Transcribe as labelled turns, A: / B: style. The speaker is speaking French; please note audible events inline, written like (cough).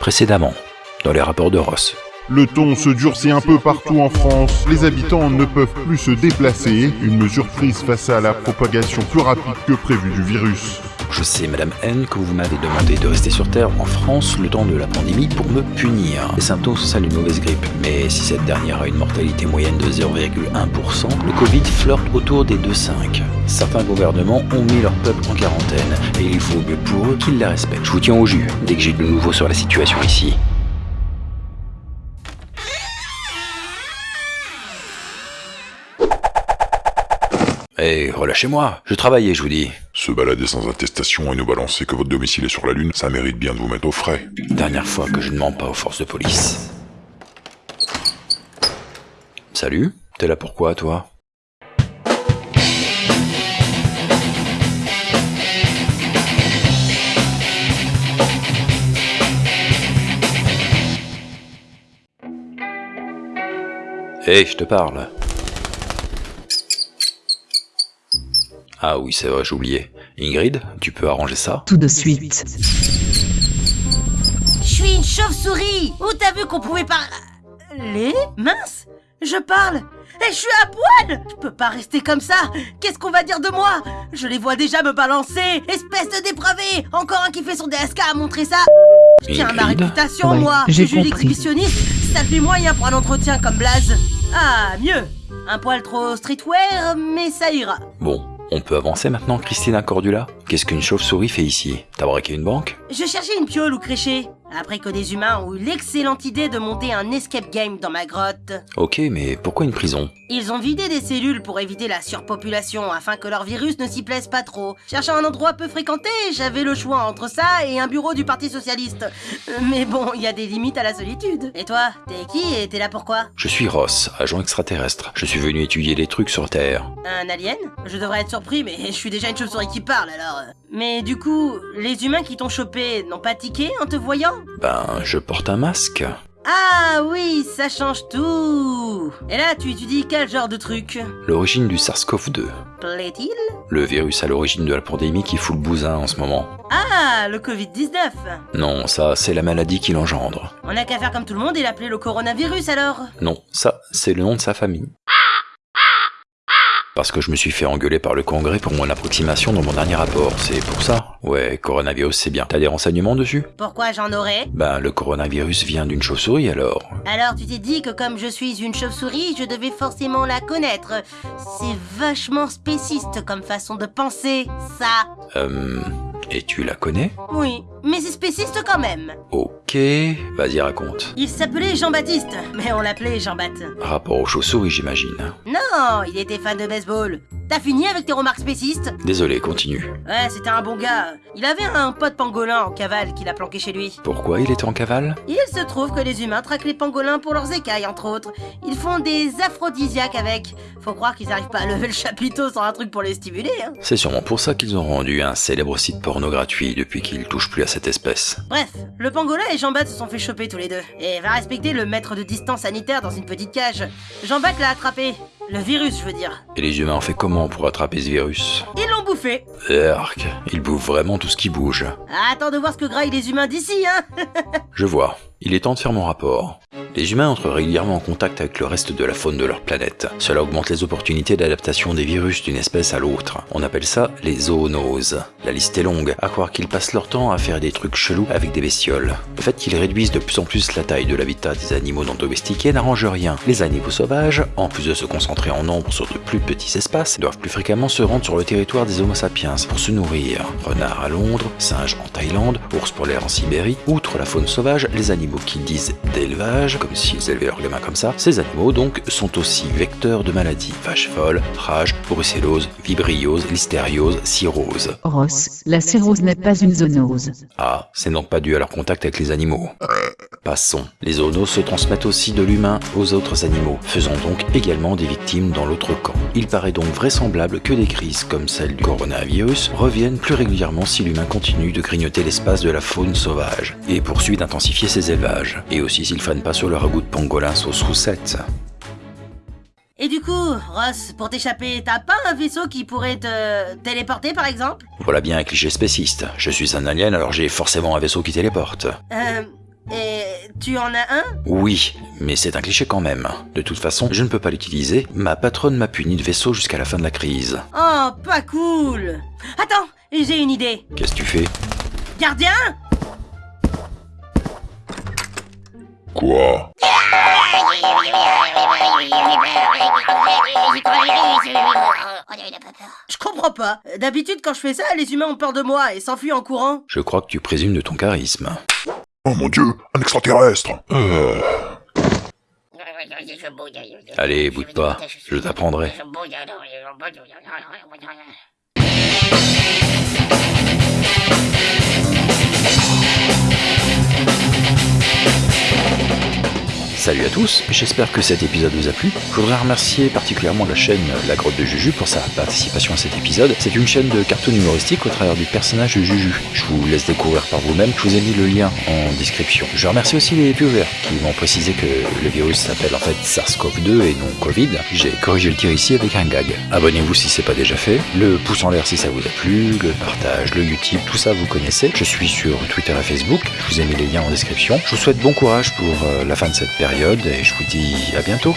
A: Précédemment, dans les rapports de Ross.
B: Le ton se durcit un peu partout en France. Les habitants ne peuvent plus se déplacer. Une mesure prise face à la propagation plus rapide que prévu du virus.
A: Je sais, Madame N, que vous m'avez demandé de rester sur Terre en France le temps de la pandémie pour me punir. Les symptômes sont celles d'une mauvaise grippe, mais si cette dernière a une mortalité moyenne de 0,1%, le Covid flirte autour des 2,5. Certains gouvernements ont mis leur peuple en quarantaine, et il faut mieux pour eux qu'ils la respectent. Je vous tiens au jus dès que j'ai de nouveau sur la situation ici. Eh, relâchez-moi, je travaillais, je vous dis.
C: Se balader sans attestation et nous balancer que votre domicile est sur la Lune, ça mérite bien de vous mettre au frais.
A: Dernière fois que je ne mens pas aux forces de police. Salut, t'es là pourquoi, toi? Hé, Eh, je te parle. Ah oui, c'est vrai, j'oubliais. Ingrid, tu peux arranger ça
D: Tout de suite.
E: Je suis une chauve-souris. Où t'as vu qu'on pouvait par... Les Mince Je parle. Et je suis à poil. Je peux pas rester comme ça. Qu'est-ce qu'on va dire de moi? Je les vois déjà me balancer. Espèce de dépravé Encore un qui fait son DSK à montrer ça. Je tiens à ma réputation,
D: Ouais,
E: moi.
D: j'ai
E: Je suis
D: compris.
E: l'exhibitionniste. Ça fait moyen pour un entretien comme Blaze. Ah, mieux. Un poil trop streetwear, mais ça ira.
A: Bon, on peut avancer maintenant, Christina Cordula? Qu'est-ce qu'une chauve-souris fait ici? T'as braqué une banque?
E: Je cherchais une piole ou créché, après que des humains ont eu l'excellente idée de monter un escape game dans ma grotte.
A: Ok, mais pourquoi une prison?
E: Ils ont vidé des cellules pour éviter la surpopulation afin que leur virus ne s'y plaise pas trop. Cherchant un endroit peu fréquenté, j'avais le choix entre ça et un bureau du Parti Socialiste. Euh, Mais bon, il y a des limites à la solitude. Et toi, t'es qui et t'es là pourquoi?
A: Je suis Ross, agent extraterrestre. Je suis venu étudier des trucs sur Terre.
E: Un alien? Je devrais être surpris, mais je suis déjà une chauve-souris qui parle alors. Mais du coup, les humains qui t'ont chopé n'ont pas tiqué en te voyant?
A: Ben, je porte un masque.
E: Ah oui, ça change tout Et là, tu étudies quel genre de truc?
A: L'origine du SARS-CoV-2.
E: Plaît-il?
A: Le virus à l'origine de la pandémie qui fout le bousin en ce moment.
E: Ah, le Covid-19
A: Non, ça, c'est la maladie qui l'engendre.
E: On n'a qu'à faire comme tout le monde et l'appeler le coronavirus alors?
A: Non, ça, c'est le nom de sa famille. Parce que je me suis fait engueuler par le Congrès pour mon approximation dans mon dernier rapport, c'est pour ça. Ouais, coronavirus, c'est bien. T'as des renseignements dessus?
E: Pourquoi j'en aurais?
A: Ben, le coronavirus vient d'une chauve-souris alors.
E: Alors tu t'es dit que comme je suis une chauve-souris, je devais forcément la connaître. C'est vachement spéciste comme façon de penser, ça.
A: Euh... Et tu la connais
E: Oui, mais c'est spéciste quand même.
A: Ok, vas-y raconte.
E: Il s'appelait Jean-Baptiste, mais on l'appelait Jean-Bat.
A: Rapport aux chauves-souris, j'imagine.
E: Non, il était fan de baseball. T'as fini avec tes remarques spécistes
A: Désolé, continue.
E: Ouais, c'était un bon gars. Il avait un pote pangolin en cavale qu'il a planqué chez lui.
A: Pourquoi il était en cavale
E: Il se trouve que les humains traquent les pangolins pour leurs écailles, entre autres. Ils font des aphrodisiaques avec. Faut croire qu'ils arrivent pas à lever le chapiteau sans un truc pour les stimuler, hein.
A: C'est sûrement pour ça qu'ils ont rendu un célèbre site porno gratuit depuis qu'ils touchent plus à cette espèce.
E: Bref, le pangolin et Jean-Bat se sont fait choper tous les deux. Et va respecter le mètre de distance sanitaire dans une petite cage. Jean-Bat l'a attrapé. Le virus, je veux dire.
A: Et les humains ont fait comment pour attraper ce virus
E: Ils l'ont bouffé.
A: Erk, ils bouffent vraiment tout ce qui bouge.
E: Attends de voir ce que graillent les humains d'ici, hein. (laughs)
A: Je vois. Il est temps de faire mon rapport. Les humains entrent régulièrement en contact avec le reste de la faune de leur planète. Cela augmente les opportunités d'adaptation des virus d'une espèce à l'autre. On appelle ça les zoonoses. La liste est longue, à croire qu'ils passent leur temps à faire des trucs chelous avec des bestioles. Le fait qu'ils réduisent de plus en plus la taille de l'habitat des animaux non domestiqués n'arrange rien. Les animaux sauvages, en plus de se concentrer en nombre sur de plus petits espaces, doivent plus fréquemment se rendre sur le territoire des Homo sapiens pour se nourrir. Renards à Londres, singes en Thaïlande, ours polaires en Sibérie, outre la faune sauvage, les animaux qu'ils disent d'élevage, comme s'ils élevaient leurs gamins comme ça, ces animaux donc sont aussi vecteurs de maladies. Vache folle, rage, brucellose, vibriose, listériose, cirrhose.
D: Ross, la cirrhose n'est pas une zoonose.
A: Ah, c'est donc pas dû à leur contact avec les animaux. Passons. Les zoonoses se transmettent aussi de l'humain aux autres animaux, faisant donc également des victimes dans l'autre camp. Il paraît donc vraisemblable que des crises comme celle du coronavirus reviennent plus régulièrement si l'humain continue de grignoter l'espace de la faune sauvage et poursuit d'intensifier ses élevages, et aussi s'il fane pas sur le ragoût de pangolin sauce roussette.
E: Et du coup, Ross, pour t'échapper, t'as pas un vaisseau qui pourrait te téléporter par exemple?
A: Voilà bien un cliché spéciste. Je suis un alien alors j'ai forcément un vaisseau qui téléporte.
E: Euh. Et tu en as un?
A: Oui, mais c'est un cliché quand même. De toute façon, je ne peux pas l'utiliser. Ma patronne m'a puni de vaisseau jusqu'à la fin de la crise.
E: Oh, pas cool Attends, j'ai une idée.
A: Qu'est-ce que tu fais?
E: Gardien
C: Quoi?
E: Je comprends pas. D'habitude, quand je fais ça, les humains ont peur de moi et s'enfuient en courant.
A: Je crois que tu présumes de ton charisme.
C: Oh mon dieu, un extraterrestre euh...
A: Allez, boude pas, je t'apprendrai. Salut à tous, j'espère que cet épisode vous a plu. Je voudrais remercier particulièrement la chaîne La Grotte de Juju pour sa participation à cet épisode. C'est une chaîne de cartoon humoristique au travers du personnage de Juju. Je vous laisse découvrir par vous-même, je vous ai mis le lien en description. Je remercie aussi les viewers qui m'ont précisé que le virus s'appelle en fait SARS-CoV-2 et non Covid. J'ai corrigé le tir ici avec un gag. Abonnez-vous si c'est pas déjà fait, le pouce en l'air si ça vous a plu, le partage, le YouTube, tout ça vous connaissez. Je suis sur Twitter et Facebook, je vous ai mis les liens en description. Je vous souhaite bon courage pour euh, la fin de cette et je vous dis à bientôt.